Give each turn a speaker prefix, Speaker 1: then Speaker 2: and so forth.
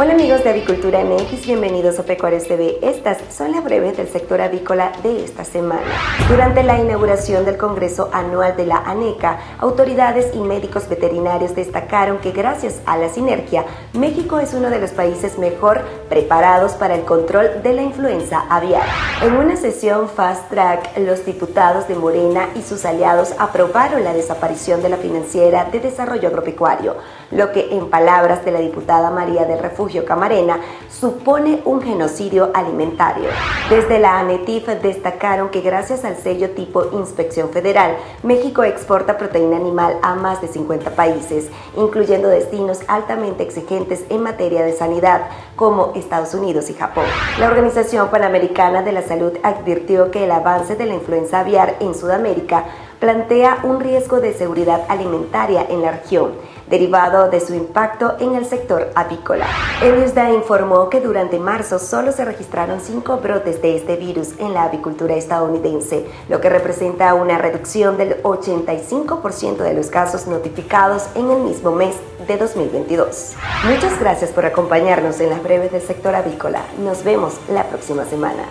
Speaker 1: Hola amigos de Avicultura MX, bienvenidos a Pecuarios TV. Estas son las breves del sector avícola de esta semana. Durante la inauguración del Congreso Anual de la ANECA, autoridades y médicos veterinarios destacaron que gracias a la sinergia, México es uno de los países mejor preparados para el control de la influenza aviar. En una sesión fast track, los diputados de Morena y sus aliados aprobaron la desaparición de la financiera de desarrollo agropecuario, lo que en palabras de la diputada María del Refugio Camarena supone un genocidio alimentario. Desde la ANETIF destacaron que gracias al sello tipo Inspección Federal, México exporta proteína animal a más de 50 países, incluyendo destinos altamente exigentes en materia de sanidad, como Estados Unidos y Japón. La Organización Panamericana de la Salud advirtió que el avance de la influenza aviar en Sudamérica plantea un riesgo de seguridad alimentaria en la región, derivado de su impacto en el sector avícola. El USDA informó que durante marzo solo se registraron cinco brotes de este virus en la avicultura estadounidense, lo que representa una reducción del 85% de los casos notificados en el mismo mes de 2022. Muchas gracias por acompañarnos en las breves del sector avícola. Nos vemos la próxima semana.